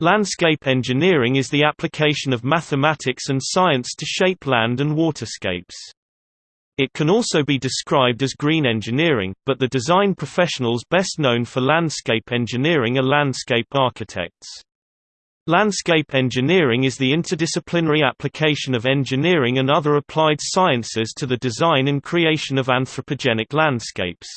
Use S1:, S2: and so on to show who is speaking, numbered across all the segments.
S1: Landscape engineering is the application of mathematics and science to shape land and waterscapes. It can also be described as green engineering, but the design professionals best known for landscape engineering are landscape architects. Landscape engineering is the interdisciplinary application of engineering and other applied sciences to the design and creation of anthropogenic landscapes.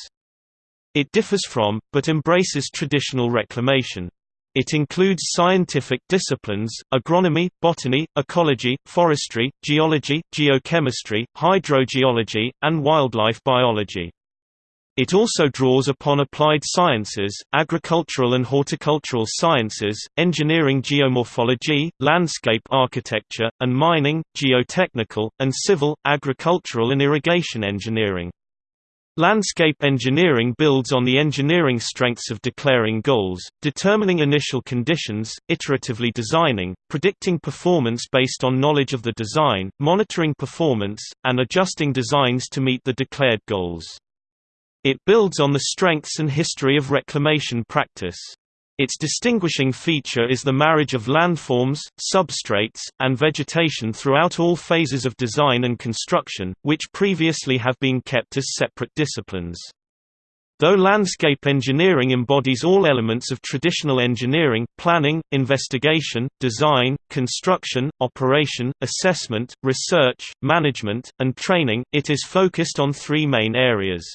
S1: It differs from, but embraces traditional reclamation. It includes scientific disciplines, agronomy, botany, ecology, forestry, geology, geochemistry, hydrogeology, and wildlife biology. It also draws upon applied sciences, agricultural and horticultural sciences, engineering geomorphology, landscape architecture, and mining, geotechnical, and civil, agricultural and irrigation engineering. Landscape engineering builds on the engineering strengths of declaring goals, determining initial conditions, iteratively designing, predicting performance based on knowledge of the design, monitoring performance, and adjusting designs to meet the declared goals. It builds on the strengths and history of reclamation practice. Its distinguishing feature is the marriage of landforms, substrates, and vegetation throughout all phases of design and construction, which previously have been kept as separate disciplines. Though landscape engineering embodies all elements of traditional engineering planning, investigation, design, construction, operation, assessment, research, management, and training it is focused on three main areas.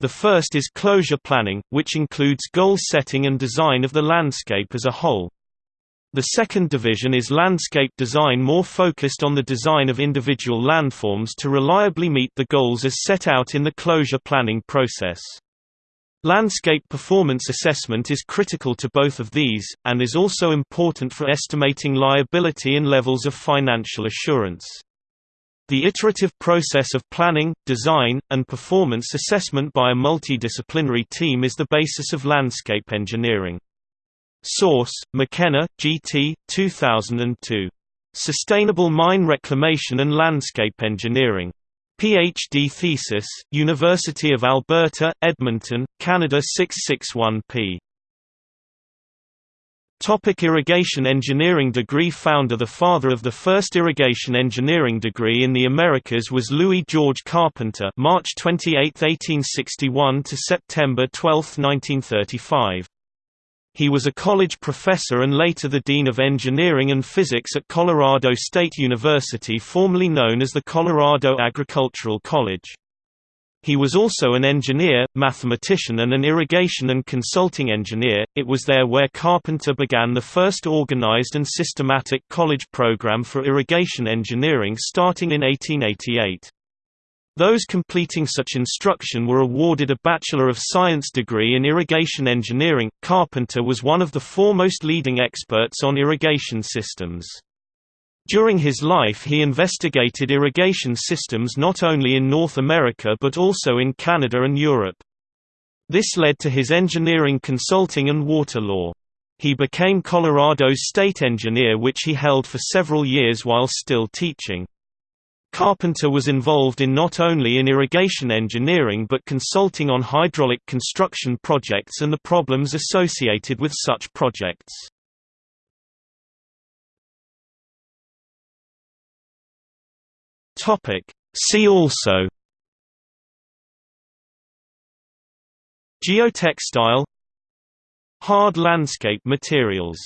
S1: The first is closure planning, which includes goal setting and design of the landscape as a whole. The second division is landscape design more focused on the design of individual landforms to reliably meet the goals as set out in the closure planning process. Landscape performance assessment is critical to both of these, and is also important for estimating liability and levels of financial assurance. The iterative process of planning, design, and performance assessment by a multidisciplinary team is the basis of landscape engineering. Source: McKenna, G.T., 2002. Sustainable Mine Reclamation and Landscape Engineering. PhD thesis, University of Alberta, Edmonton, Canada 661p. Topic irrigation engineering degree Founder The father of the first irrigation engineering degree in the Americas was Louis George Carpenter March 28, 1861 to September 12, 1935. He was a college professor and later the Dean of Engineering and Physics at Colorado State University formerly known as the Colorado Agricultural College. He was also an engineer, mathematician and an irrigation and consulting engineer. It was there where Carpenter began the first organized and systematic college program for irrigation engineering starting in 1888. Those completing such instruction were awarded a Bachelor of Science degree in irrigation engineering. Carpenter was one of the foremost leading experts on irrigation systems. During his life he investigated irrigation systems not only in North America but also in Canada and Europe. This led to his engineering consulting and water law. He became Colorado's state engineer which he held for several years while still teaching. Carpenter was involved in not only in irrigation engineering but consulting on hydraulic construction projects and the problems associated with such projects. Topic. See also Geotextile Hard landscape materials